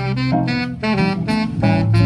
Thank you.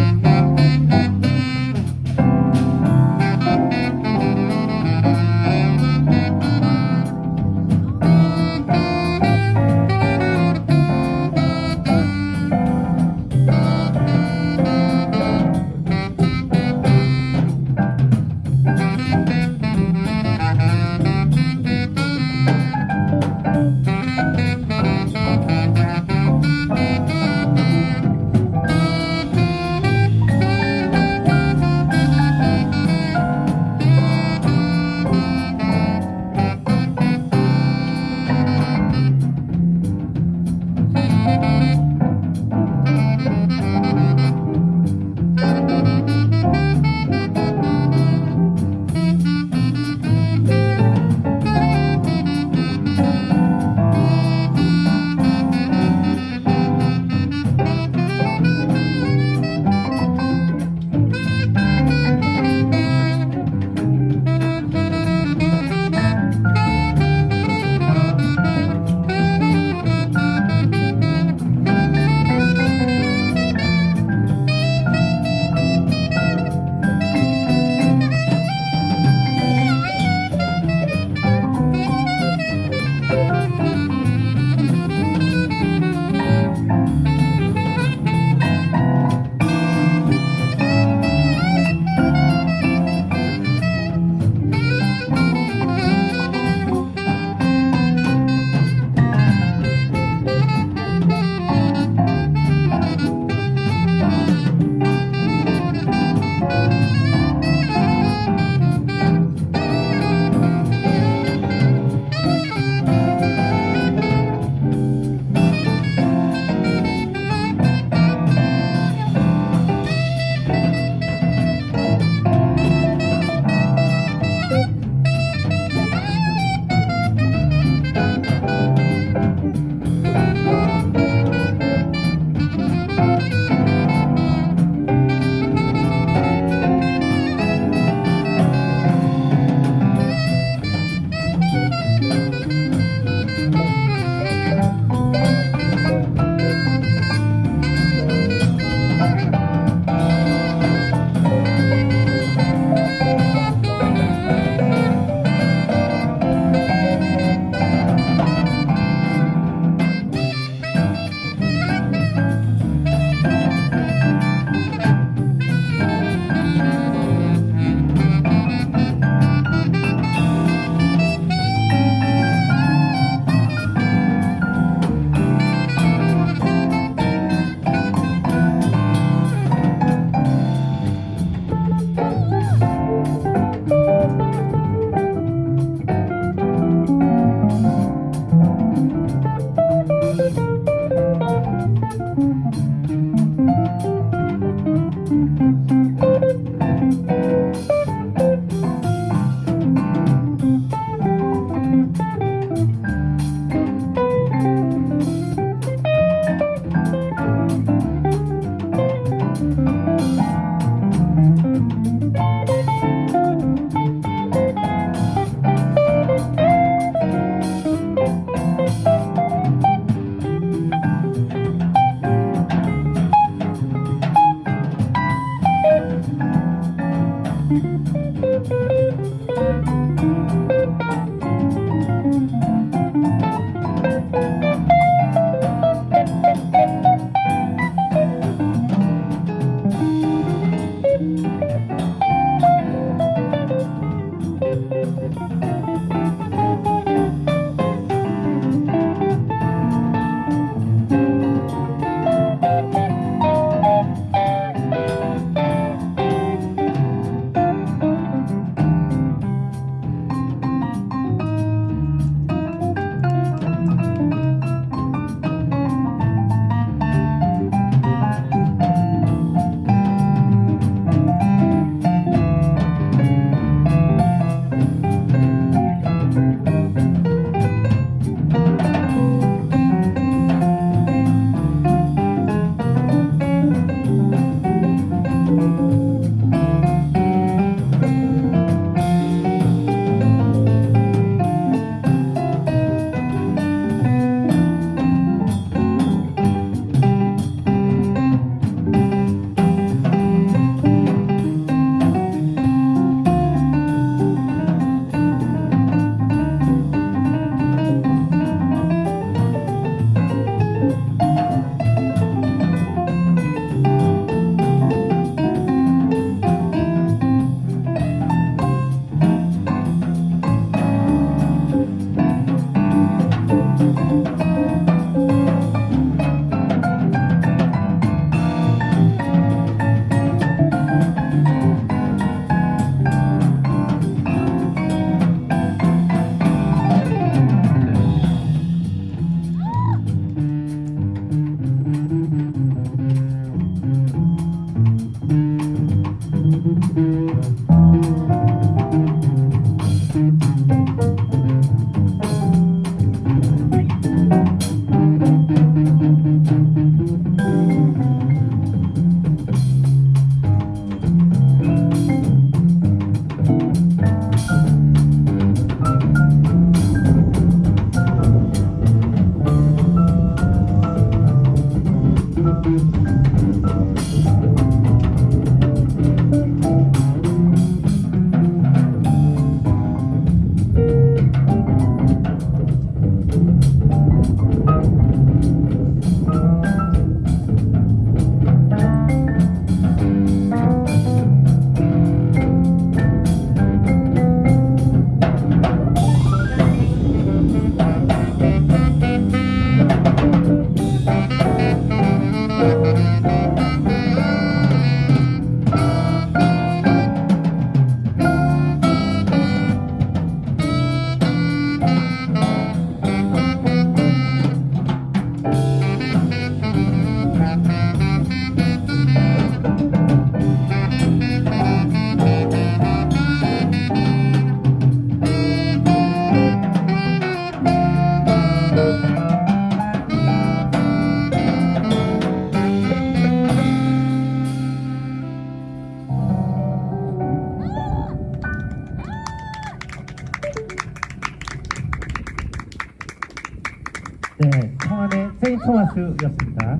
네, 청안의 세인 토마스였습니다.